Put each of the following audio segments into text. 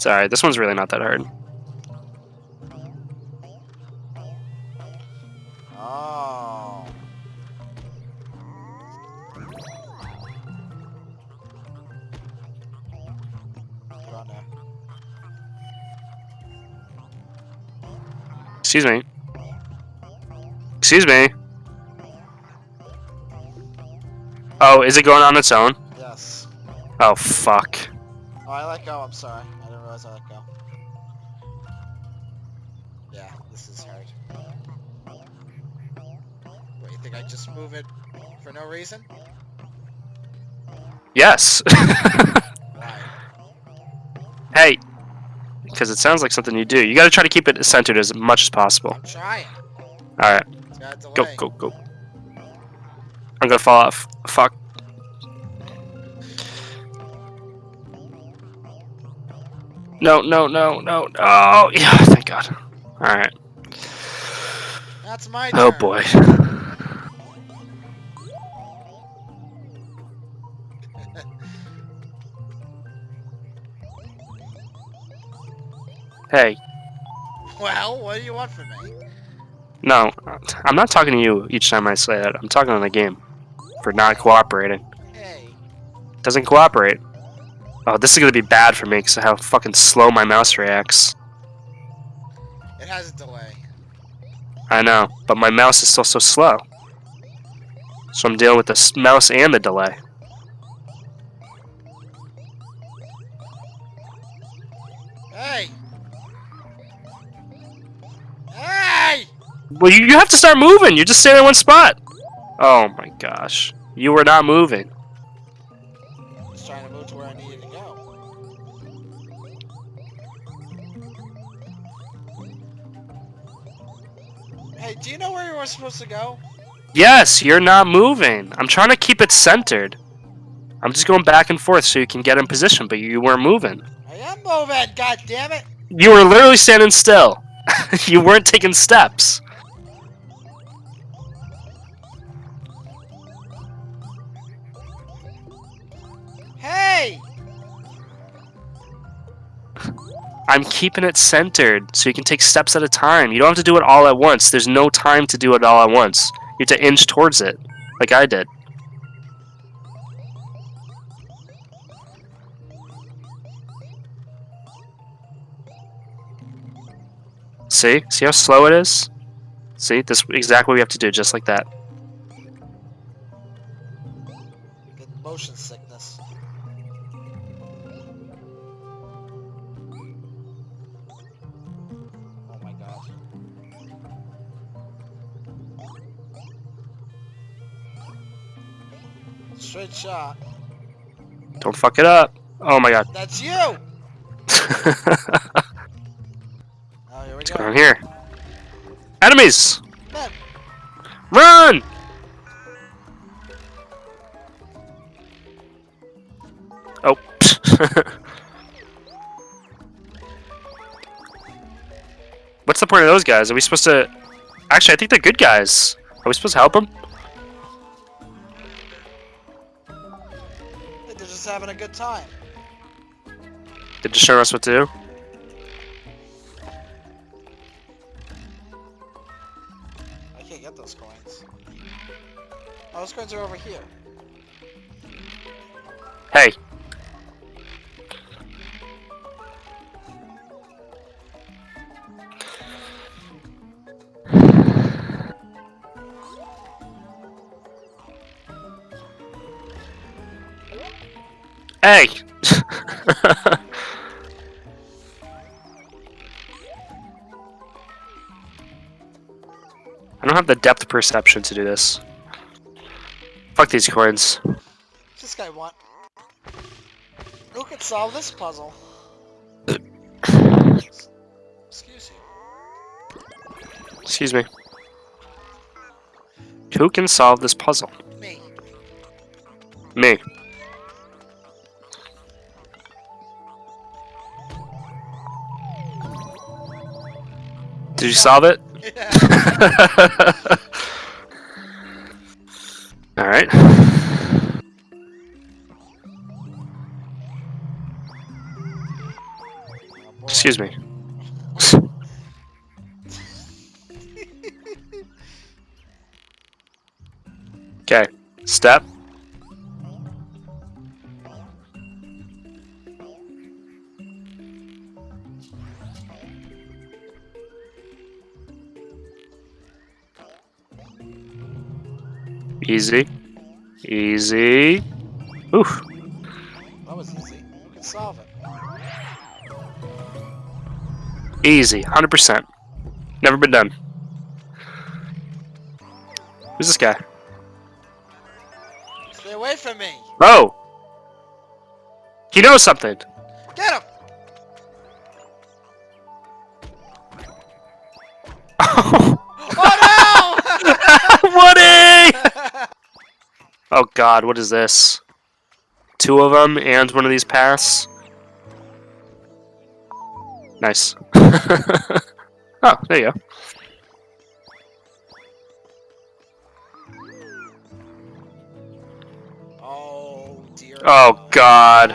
It's alright. This one's really not that hard. Oh. Get on there. Excuse me. Excuse me. Oh, is it going on its own? Yes. Oh, fuck. Oh, I let go. I'm sorry. I didn't realize I let go. Yeah, this is hard. Wait, you think I just move it for no reason? Yes. Hey. Because it sounds like something you do. You gotta try to keep it centered as much as possible. I'm trying. Alright. It's got a delay. Go, go, go. I'm gonna fall off. Fuck. No, no, no, no, no. Oh, yeah, thank God. Alright. That's my oh, turn. Oh, boy. Hey, Well, what do you want from me? no, I'm not talking to you each time I say that. I'm talking on the game for not cooperating. Hey. Doesn't cooperate. Oh, this is gonna be bad for me because of how fucking slow my mouse reacts. It has a delay. I know, but my mouse is still so slow. So I'm dealing with the mouse and the delay. Hey! Hey! Well, you, you have to start moving. You're just staying in one spot. Oh my gosh. You were not moving. Hey, do you know where you were supposed to go? Yes, you're not moving. I'm trying to keep it centered. I'm just going back and forth so you can get in position, but you weren't moving. I am moving, god damn it! You were literally standing still. you weren't taking steps. I'm keeping it centered so you can take steps at a time. You don't have to do it all at once. There's no time to do it all at once. You have to inch towards it, like I did. See? See how slow it is? See? This is exactly what we have to do, just like that. Motion sickness. Straight shot. Don't fuck it up. Oh my god. That's you! What's Oh, here we going go. on here? Enemies! Man, Run! Oh. What's the point of those guys? Are we supposed to... Actually, I think they're good guys. Are we supposed to help them? Having a good time. They're just showing us what to do? I can't get those coins. Oh, those coins are over here. Hey. Hey! I don't have the depth perception to do this. Fuck these coins. What's this guy want? Who can solve this puzzle? Excuse you. Excuse me. Who can solve this puzzle? Me. Me. Did you solve it? Yeah. Alright. Excuse me. Okay. Step. Easy. Easy. Oof. That was easy. We can solve it. Easy. 100%. Never been done. Who's this guy? Stay away from me. Oh! He knows something. Get him. Oh god, what is this? Two of them and one of these paths? Nice. oh, there you go. oh dear. Oh god.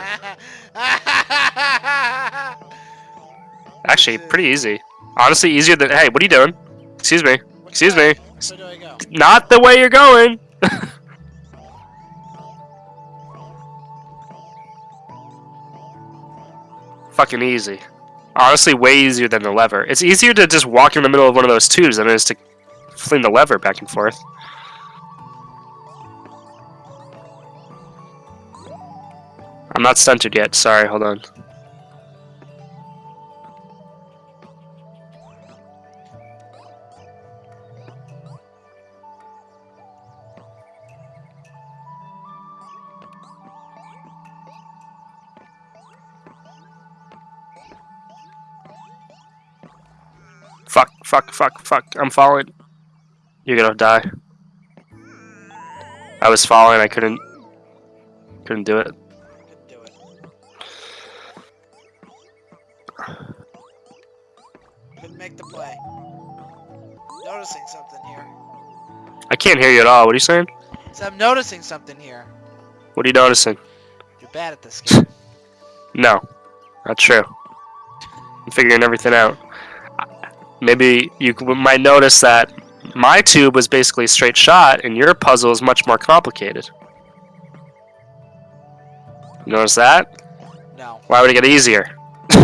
Actually, pretty easy. Honestly, easier than. Hey, what are you doing? Excuse me. Excuse me. Where do I go? Not the way you're going! Fucking easy. Honestly, way easier than the lever. It's easier to just walk in the middle of one of those tubes than it is to fling the lever back and forth. I'm not centered yet. Sorry, hold on. Fuck, fuck, fuck, fuck. I'm falling. You're gonna die. I was falling, I couldn't couldn't do it. Couldn't do it. Couldn't make the play. Noticing something here. I can't hear you at all. What are you saying? So I'm noticing something here. What are you noticing? You're bad at this game. No, not true. I'm figuring everything out. Maybe you might notice that my tube was basically a straight shot, and your puzzle is much more complicated. You notice that? No. Why would it get easier?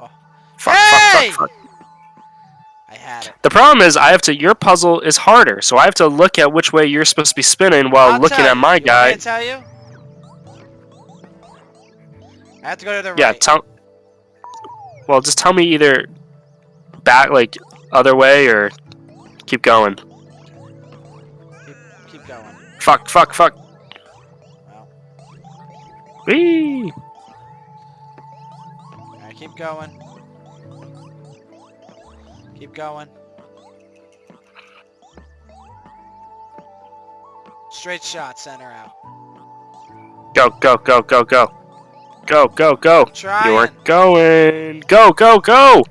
Oh. Fuck, Hey! fuck, fuck, fuck. I had it. The problem is, I have to. Your puzzle is harder, so I have to look at which way you're supposed to be spinning while I'll looking at my You guy. To tell you? I have to go to the Yeah, right. tell. Well, just tell me either back, like other way, or keep going. keep, keep going. Fuck, fuck, fuck. Well, Whee! alright, keep going. Keep going. Straight shot, center out. Go, go, go, go, go. Go, go, go. Try You're going. Go, go, go!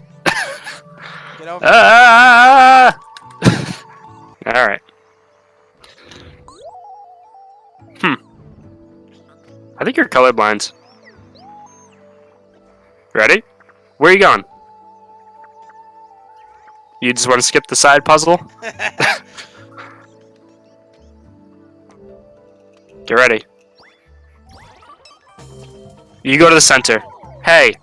Get over. Ah! Alright. Hmm. I think you're colorblind. Ready? Where are you going? You just want to skip the side puzzle? Get ready. You go to the center. Hey,